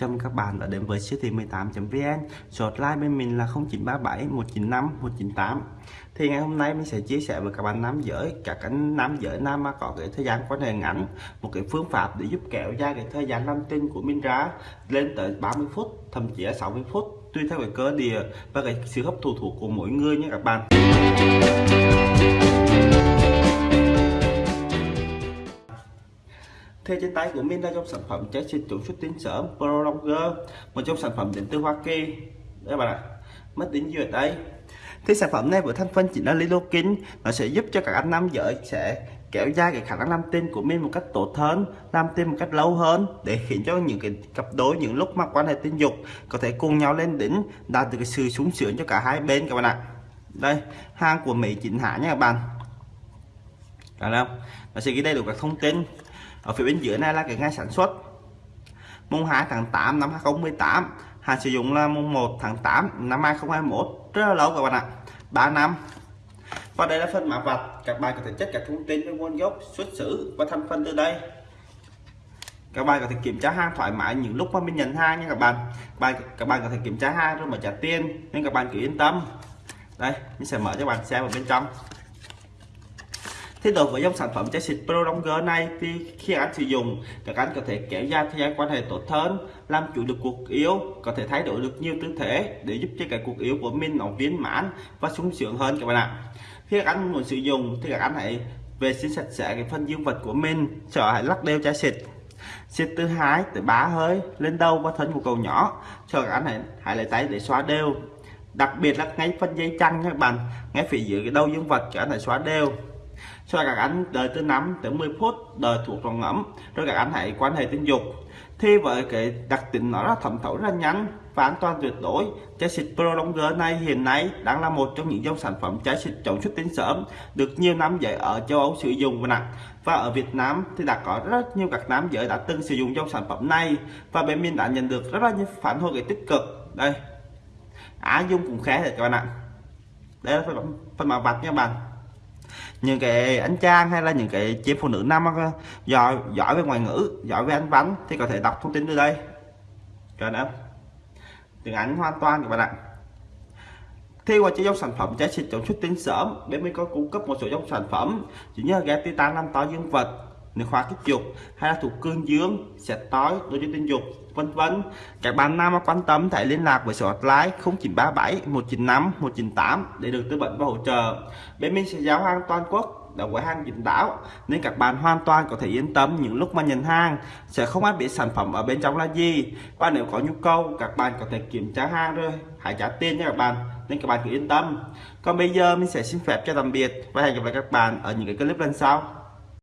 Chào mừng các bạn đã đến với siêu thị 18.vn Số hotline bên mình là 0937 195 198 Thì ngày hôm nay mình sẽ chia sẻ với các bạn nam giới Các anh nam giới nam mà có cái thời gian quan hệ ngắn Một cái phương pháp để giúp kéo dài cái thời gian nam tinh của mình ra Lên tới 30 phút, thậm chí là 60 phút Tùy theo cái cơ địa và cái sự hấp thụ thuộc của mỗi người nha các bạn. Thế trên tay của mình là trong sản phẩm trái xịt chống xuất tiến sớm Prolonger Một trong sản phẩm đến từ Hoa Kỳ. Các bạn ạ Mất tính gì ở đây Thì sản phẩm này với thành phần chính là lidocaine Nó sẽ giúp cho các anh nam giới sẽ kéo dài cái khả năng làm tin của mình một cách tốt hơn, làm tin một cách lâu hơn, để khiến cho những cái cặp đôi, những lúc mà quan hệ tình dục có thể cùng nhau lên đỉnh, đạt được cái sự súng sướng cho cả hai bên các bạn ạ. Đây, hàng của Mỹ chính hãng nha các bạn. Được không? Nó sẽ ghi đầy đủ các thông tin ở phía bên dưới này là cái ngày sản xuất. Mùng 2 tháng 8 năm 2018 hàng sử dụng là mùng 1 tháng 8 năm 2021 rất là lâu các bạn ạ. 3 năm. Và đây là phần mã vạch. Các bạn có thể check các thông tin về nguồn gốc, xuất xứ và thành phần từ đây. Các bạn có thể kiểm tra hàng thoải mái những lúc mà mình nhận hàng nha các bạn. Các bạn các bạn có thể kiểm tra hàng rồi mà trả tiền, nên các bạn cứ yên tâm. Đây, mình sẽ mở cho bạn xem ở bên trong. Thế đối với dòng sản phẩm chai xịt Pro Longer này thì khi anh sử dụng các anh có thể kéo dài thời gian quan hệ tốt hơn, làm chủ được cuộc yêu, có thể thay đổi được nhiều tư thế để giúp cho cái cuộc yêu của mình nó viên mãn và sung sướng hơn các bạn ạ. Khi các anh muốn sử dụng thì các anh hãy vệ sinh sạch sẽ cái phần dương vật của mình, sợ hãy lắc đều chai xịt. Xịt từ hai tới ba hơi lên đầu và thân của cầu nhỏ cho các anh hãy, hãy lấy tay để xóa đều. Đặc biệt là ngay phần dây chăn các bạn ngay phía dưới cái đầu dương vật cho anh hãy xóa đều cho các anh đợi từ 5 tới 10 phút đợi thuộc lòng ngẫm. Rồi các anh hãy quan hệ tình dục. Thì với cái đặc tính nó là thẩm thấu rất nhanh và an toàn tuyệt đối. Chai xịt Pro Longer này hiện nay đang là một trong những dòng sản phẩm chai xịt chống xuất tinh sớm được nhiều nam giới ở châu Âu sử dụng và nặng. Và ở Việt Nam thì đã có rất nhiều các nam giới đã từng sử dụng dòng sản phẩm này. Và bên mình đã nhận được rất là nhiều phản hồi tích cực. Đây. Á Dung cũng khá rồi các bạn ạ. Đây là phần, phần màu vạch nha bạn những cái anh trang hay là những cái chị phụ nữ nam giỏi giỏi về ngoại ngữ, giỏi về anh văn thì có thể đọc thông tin từ đây. Cho nữa tiếng Anh hoàn toàn các bạn ạ. Thì qua chế dòng sản phẩm trái xịt chống xuất tinh sớm, bên mình có cung cấp một số dòng sản phẩm. Chỉ như ghé titan làm to dương vật nước khoa kích dục hay là thuộc cương dương sẽ tối đối với tình dục, vân vân. Các bạn nam quan tâm hãy liên lạc với số hotline 0937 195 198 để được tư vấn và hỗ trợ. Bên mình sẽ giao hàng toàn quốc đã quầy hàng dính đảo, nên các bạn hoàn toàn có thể yên tâm những lúc mà nhận hàng. Sẽ không ai bị sản phẩm ở bên trong là gì. Và nếu có nhu cầu, các bạn có thể kiểm tra hàng rồi, hãy trả tiền nha các bạn, nên các bạn cứ yên tâm. Còn bây giờ mình sẽ xin phép cho tạm biệt và hẹn gặp lại các bạn ở những cái clip lần sau.